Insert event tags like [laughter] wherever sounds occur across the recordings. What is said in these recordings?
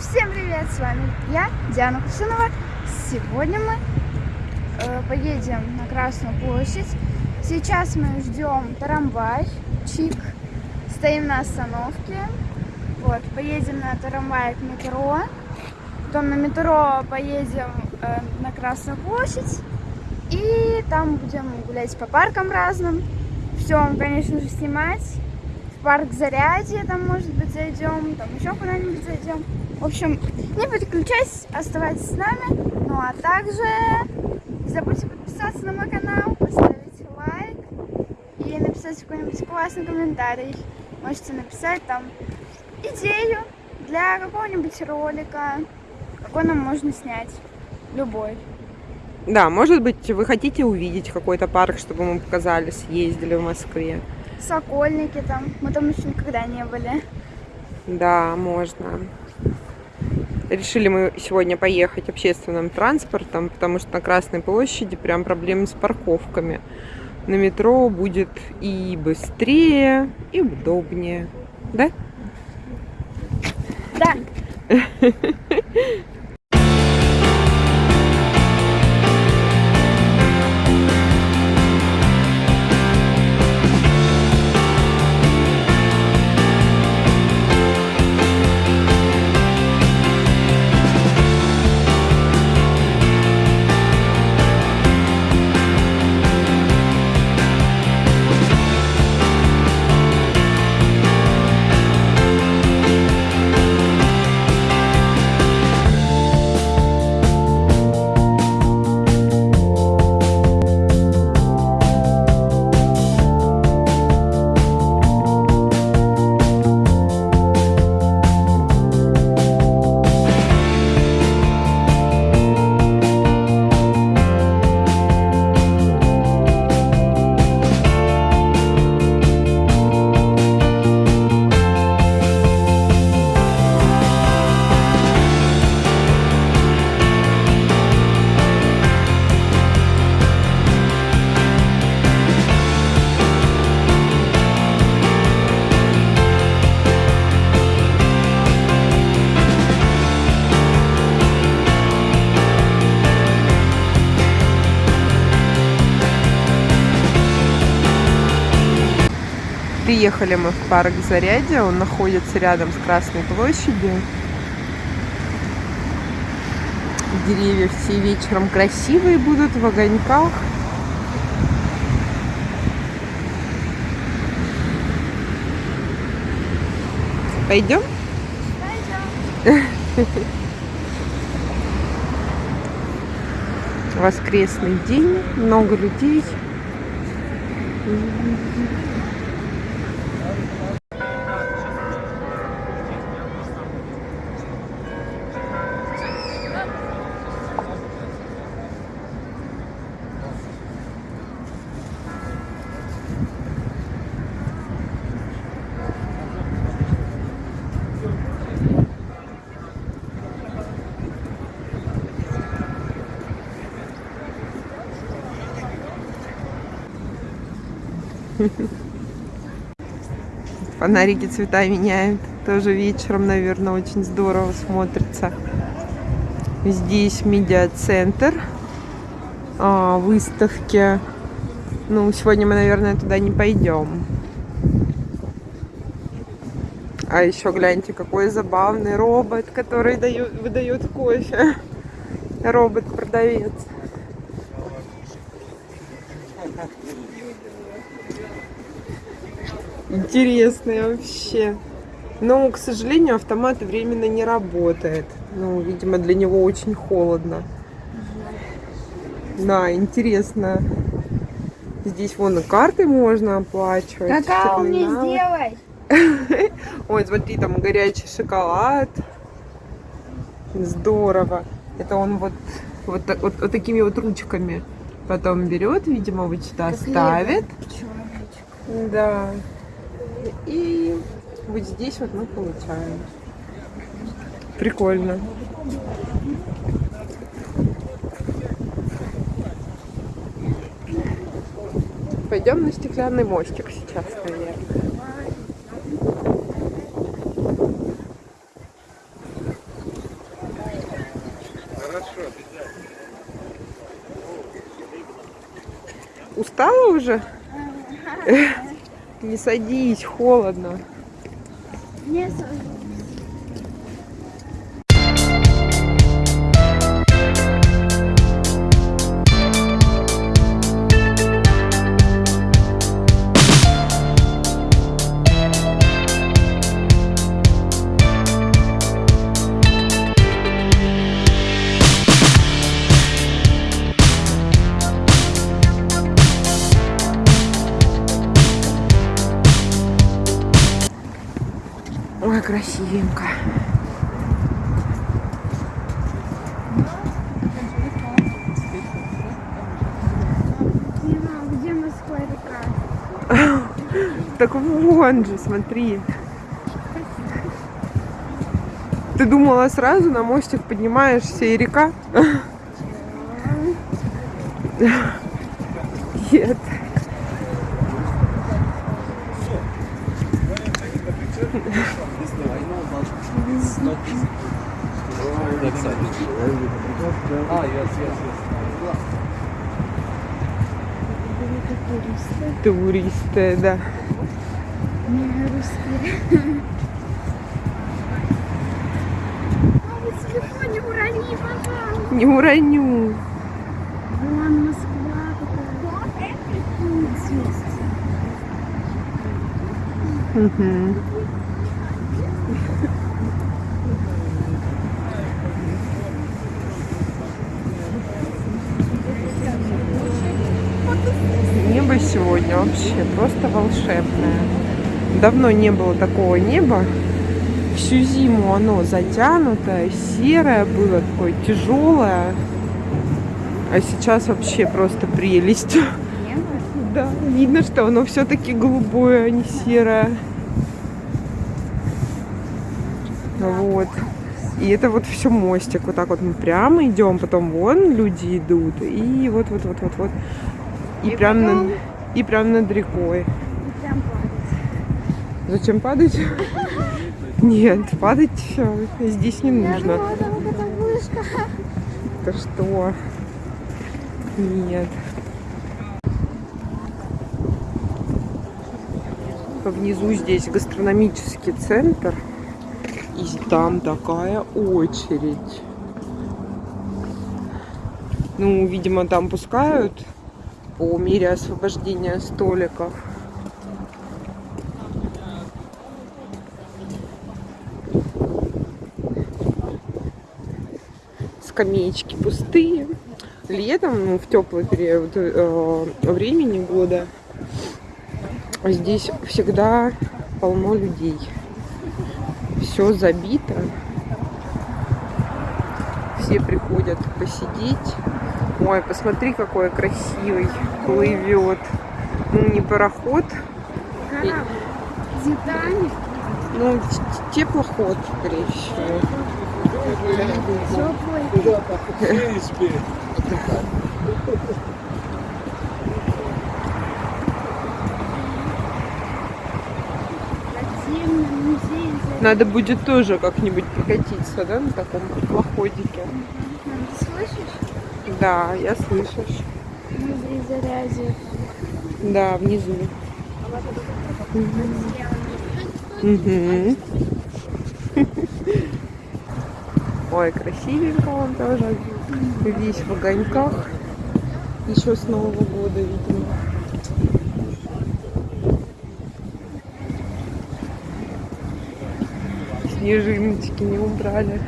Всем привет, с вами я, Диана Кусынова. Сегодня мы э, поедем на Красную площадь. Сейчас мы ждем трамвай, чик. Стоим на остановке. Вот, поедем на трамвай к метро. Потом на метро поедем э, на Красную площадь. И там будем гулять по паркам разным. Все, конечно же, снимать парк Зарядье, там, может быть, зайдем, там еще куда-нибудь зайдем. В общем, не переключайтесь, оставайтесь с нами. Ну а также не забудьте подписаться на мой канал, поставить лайк и написать какой-нибудь классный комментарий. Можете написать там идею для какого-нибудь ролика, какой нам можно снять. Любой. Да, может быть, вы хотите увидеть какой-то парк, чтобы мы показали, съездили в Москве. Сокольники там. Мы там еще никогда не были. Да, можно. Решили мы сегодня поехать общественным транспортом, потому что на Красной площади прям проблемы с парковками. На метро будет и быстрее, и удобнее. Да? Да. [laughs] Приехали мы в парк Зарядье, он находится рядом с Красной площадью. Деревья все вечером красивые будут в огоньках. Пойдем? Пойдем. [laughs] Воскресный день, много людей. [laughs] Фонарики цвета меняют. Тоже вечером, наверное, очень здорово смотрится. Здесь медиацентр. А, выставки. Ну, сегодня мы, наверное, туда не пойдем. А еще гляньте, какой забавный робот, который дает, выдает кофе. [laughs] Робот-продавец. Интересный вообще. Но, к сожалению, автомат временно не работает. Ну, видимо, для него очень холодно. Да, интересно. Здесь вон и карты можно оплачивать. Какао мне сделай. [laughs] Ой, смотри, там горячий шоколад. Здорово. Это он вот, вот, так- вот, вот такими вот ручками потом берет, видимо, Как ставит. Человечек. И вот здесь вот мы получаем. Прикольно. Пойдем на стеклянный мостик сейчас, наверное. Хорошо. Устала уже? Не садись, холодно. Не сажусь. Красивенько. Река? Так вон же, смотри. Ты думала сразу на мостик поднимаешься и река? Нет. Ah, yes, yes, yes. Туристы, да. Не русские. Не урони, пожалуйста. Не уроню. Вон Москва какая. Ой, здесь. Мгм. Небо сегодня вообще просто волшебное. Давно не было такого неба. Всю зиму оно затянутое, серое было, такое тяжелое. А сейчас вообще просто прелесть. Небо? Да, видно, что оно все-таки голубое, а не серое. Вот. И это вот все мостик. Вот так вот мы прямо идем, потом вон люди идут. И вот вот вот вот вот. И, И прям потом- и прям над рекой. Прям падает. Зачем падать? Нет, падать все здесь не нужно. Это что? Нет. Внизу здесь гастрономический центр. И там такая очередь. Ну, видимо, там пускают по мере освобождения столиков. Скамеечки пустые. Летом, ну, в теплый период э, времени года, здесь всегда полно людей. Все забито. Все приходят посидеть. Ой, посмотри, какой красивый плывет. Ну, не пароход, Корабль. Титаник. ну, теплоход, скорее всего. Теплый. Надо будет тоже как-нибудь прокатиться, да, на таком теплоходике. Слышишь? Да, я слышу. Музей зарязи. Да, внизу. Мгм. Ой, красивенько он тоже. Весь в огоньках. Еще с Нового года, видимо. Снежиночки не убрали.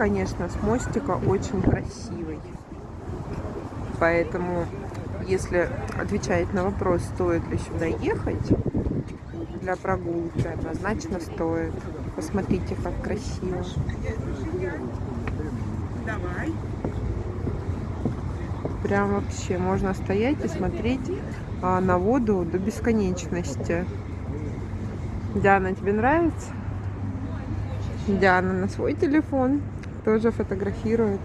Конечно, с мостика очень красивый. Поэтому, если отвечать на вопрос, стоит ли сюда ехать, для прогулки однозначно стоит. Посмотрите, как красиво. Прям вообще можно стоять и смотреть а, на воду до бесконечности. Диана, тебе нравится? Диана на свой телефон тоже фотографирует.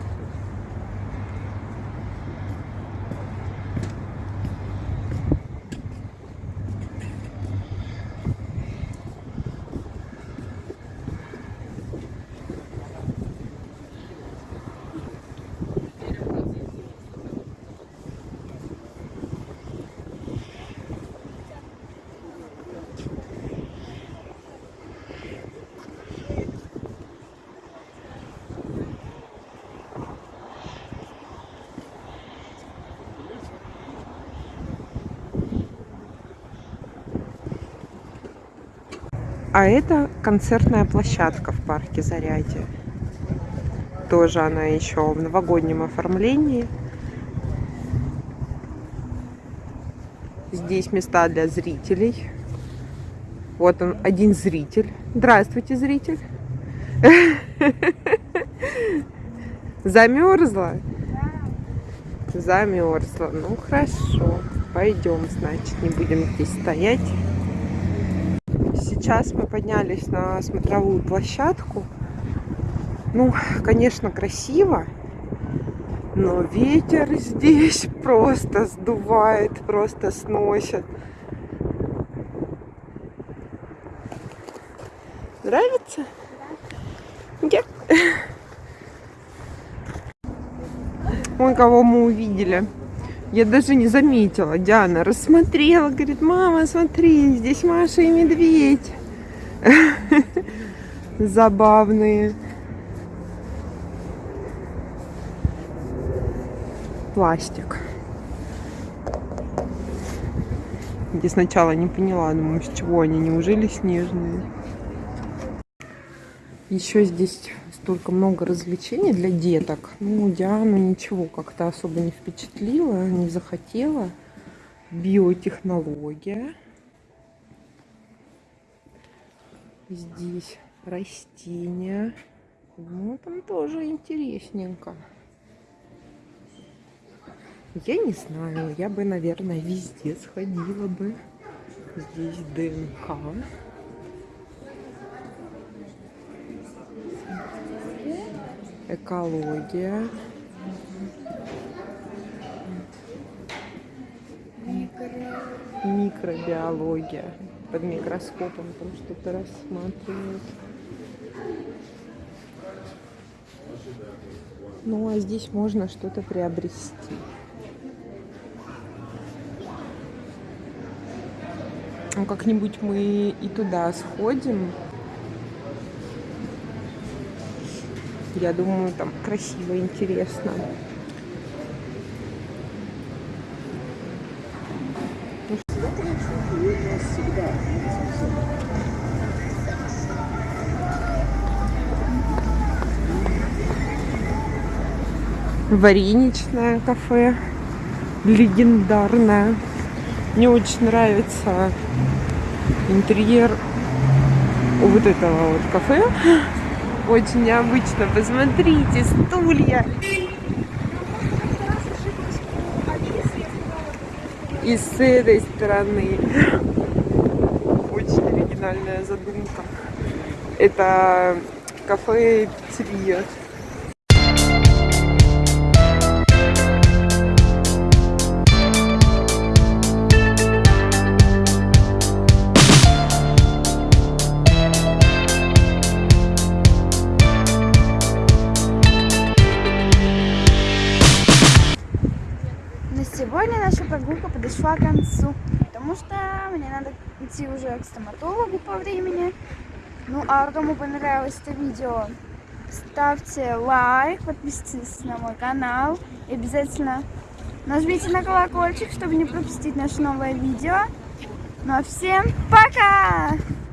А это концертная площадка в парке Зарядье. Тоже она еще в новогоднем оформлении. Здесь места для зрителей. Вот он, один зритель. Здравствуйте, зритель. [laughs] Замерзла? Замерзла. Ну хорошо. Пойдем, значит, не будем здесь стоять. Сейчас мы поднялись на смотровую площадку. Ну, конечно, красиво, но ветер здесь [laughs] просто сдувает, просто сносит. Нравится? [laughs] Нет. Ой, кого мы увидели. Я даже не заметила. Диана рассмотрела, говорит, мама, смотри, здесь Маша и медведь. [laughs] Забавные. Пластик. Я сначала не поняла, думаю, с чего они, неужели снежные? Еще здесь столько много развлечений для деток. Ну, Диану ничего как-то особо не впечатлило, не захотела. Биотехнология. Здесь растения. Ну, там тоже интересненько. Я не знаю, я бы, наверное, везде сходила бы. Здесь ДНК. Экология. Микробиология. Под микроскопом там что-то рассматривают. Ну а здесь можно что-то приобрести. Ну, как-нибудь мы и туда сходим. Я думаю, там красиво, интересно. Вареничное кафе. Легендарное. Мне очень нравится интерьер вот этого вот кафе очень необычно. Посмотрите, стулья. И с этой стороны. Очень оригинальная задумка. Это кафе Сегодня наша прогулка подошла к концу, потому что мне надо идти уже к стоматологу по времени. Ну а кому понравилось это видео, ставьте лайк, подписывайтесь на мой канал и обязательно нажмите на колокольчик, чтобы не пропустить наше новое видео. Ну а всем пока!